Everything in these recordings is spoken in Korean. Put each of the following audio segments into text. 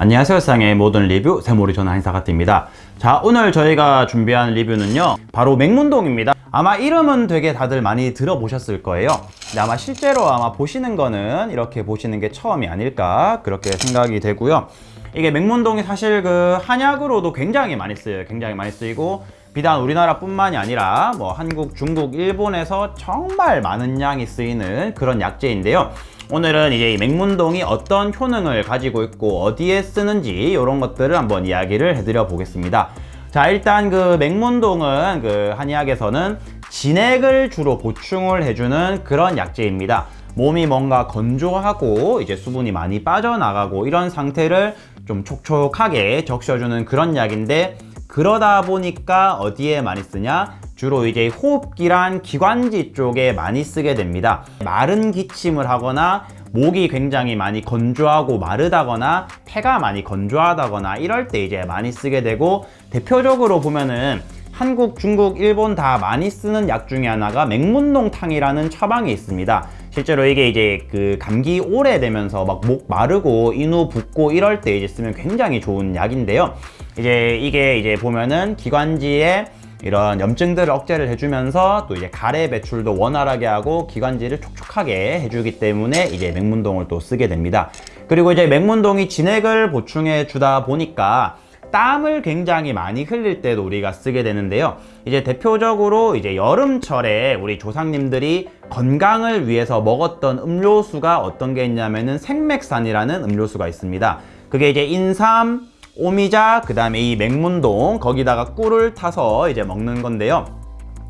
안녕하세요. 세상의 모든 리뷰 세모리 전화 인사가트입니다. 자 오늘 저희가 준비한 리뷰는요 바로 맹문동입니다. 아마 이름은 되게 다들 많이 들어보셨을 거예요. 근데 아마 실제로 아마 보시는 거는 이렇게 보시는 게 처음이 아닐까 그렇게 생각이 되고요. 이게 맹문동이 사실 그 한약으로도 굉장히 많이 쓰여요. 굉장히 많이 쓰이고 비단 우리나라뿐만이 아니라 뭐 한국, 중국, 일본에서 정말 많은 양이 쓰이는 그런 약재인데요 오늘은 이제 이 맹문동이 어떤 효능을 가지고 있고 어디에 쓰는지 이런 것들을 한번 이야기를 해드려 보겠습니다. 자 일단 그 맹문동은 그 한의학에서는 진액을 주로 보충을 해주는 그런 약재입니다. 몸이 뭔가 건조하고 이제 수분이 많이 빠져나가고 이런 상태를 좀 촉촉하게 적셔주는 그런 약인데 그러다 보니까 어디에 많이 쓰냐 주로 이제 호흡기란 기관지 쪽에 많이 쓰게 됩니다. 마른 기침을 하거나 목이 굉장히 많이 건조하고 마르다거나 폐가 많이 건조하다거나 이럴 때 이제 많이 쓰게 되고 대표적으로 보면은 한국, 중국, 일본 다 많이 쓰는 약 중에 하나가 맹문동탕이라는 처방이 있습니다. 실제로 이게 이제 그 감기 오래되면서 막 목 마르고 인후 붓고 이럴 때 이제 쓰면 굉장히 좋은 약인데요. 이제 이게 이제 보면은 기관지에 이런 염증들을 억제를 해주면서 또 이제 가래 배출도 원활하게 하고 기관지를 촉촉하게 해주기 때문에 이제 맹문동을 또 쓰게 됩니다. 그리고 이제 맹문동이 진액을 보충해 주다 보니까 땀을 굉장히 많이 흘릴 때도 우리가 쓰게 되는데요. 이제 대표적으로 이제 여름철에 우리 조상님들이 건강을 위해서 먹었던 음료수가 어떤 게 있냐면은 생맥산이라는 음료수가 있습니다. 그게 이제 인삼, 오미자, 그 다음에 이 맹문동 거기다가 꿀을 타서 이제 먹는 건데요.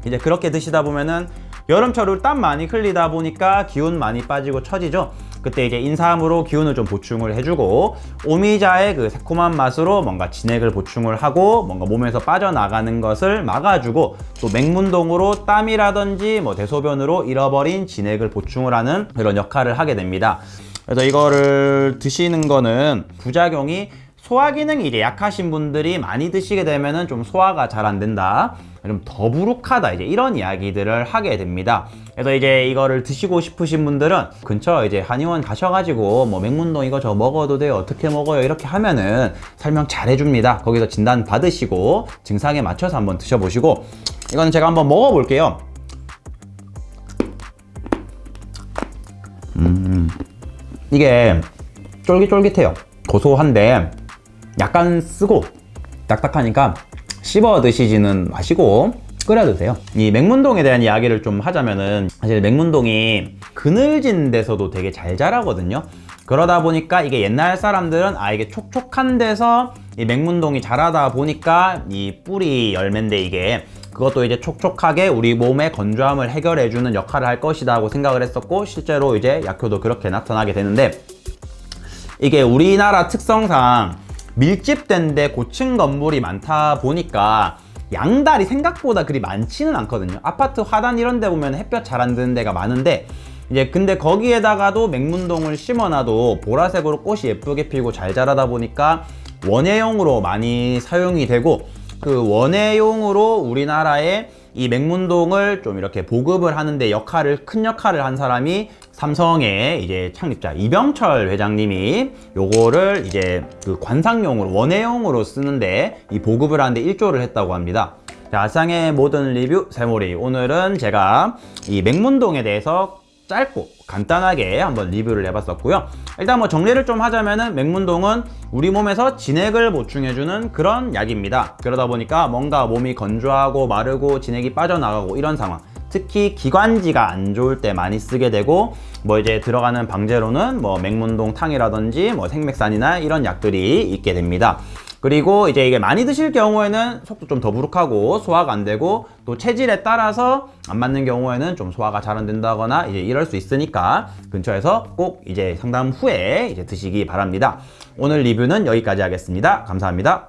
이제 그렇게 드시다 보면은 여름철을 땀 많이 흘리다 보니까 기운 많이 빠지고 처지죠. 그때 이제 인삼으로 기운을 좀 보충을 해주고 오미자의 그 새콤한 맛으로 뭔가 진액을 보충을 하고 뭔가 몸에서 빠져나가는 것을 막아주고 또 맹문동으로 땀이라든지 뭐 대소변으로 잃어버린 진액을 보충을 하는 그런 역할을 하게 됩니다. 그래서 이거를 드시는 거는 부작용이 소화 기능이 약하신 분들이 많이 드시게 되면은 좀 소화가 잘 안 된다. 좀 더부룩하다. 이제 이런 이야기들을 하게 됩니다. 그래서 이제 이거를 드시고 싶으신 분들은 근처 이제 한의원 가셔가지고 뭐 맹문동 이거 저 먹어도 돼요? 어떻게 먹어요? 이렇게 하면은 설명 잘 해줍니다. 거기서 진단 받으시고 증상에 맞춰서 한번 드셔보시고 이건 제가 한번 먹어볼게요. 음 이게 쫄깃쫄깃해요. 고소한데 약간 쓰고 딱딱하니까 씹어 드시지는 마시고 끓여 드세요. 이 맹문동에 대한 이야기를 좀 하자면은 사실 맹문동이 그늘진 데서도 되게 잘 자라거든요. 그러다 보니까 이게 옛날 사람들은 아 이게 촉촉한 데서 이 맹문동이 자라다 보니까 이 뿌리 열매인데 이게 그것도 이제 촉촉하게 우리 몸의 건조함을 해결해 주는 역할을 할 것이다 하고 생각을 했었고 실제로 이제 약효도 그렇게 나타나게 되는데 이게 우리나라 특성상 밀집된 데 고층 건물이 많다 보니까 양달이 생각보다 그리 많지는 않거든요. 아파트 화단 이런 데 보면 햇볕 잘 안 드는 데가 많은데 이제 근데 거기에다가도 맹문동을 심어놔도 보라색으로 꽃이 예쁘게 피고 잘 자라다 보니까 원예용으로 많이 사용이 되고 그 원예용으로 우리나라에 이 맹문동을 좀 이렇게 보급을 하는데 역할을 큰 역할을 한 사람이 삼성의 이제 창립자 이병철 회장님이 요거를 이제 그 관상용으로 원예용으로 쓰는데 이 보급을 하는데 일조를 했다고 합니다. 자 아상의 모든 리뷰 세모리 오늘은 제가 이 맹문동에 대해서 짧고 간단하게 한번 리뷰를 해봤었고요. 일단 뭐 정리를 좀 하자면은 맹문동은 우리 몸에서 진액을 보충해주는 그런 약입니다. 그러다 보니까 뭔가 몸이 건조하고 마르고 진액이 빠져나가고 이런 상황. 특히 기관지가 안 좋을 때 많이 쓰게 되고 뭐 이제 들어가는 방제로는 뭐 맹문동 탕이라든지 뭐 생맥산이나 이런 약들이 있게 됩니다 그리고 이제 이게 많이 드실 경우에는 속도 좀 더부룩하고 소화가 안 되고 또 체질에 따라서 안 맞는 경우에는 좀 소화가 잘 안 된다거나 이제 이럴 수 있으니까 근처에서 꼭 이제 상담 후에 이제 드시기 바랍니다. 오늘 리뷰는 여기까지 하겠습니다. 감사합니다.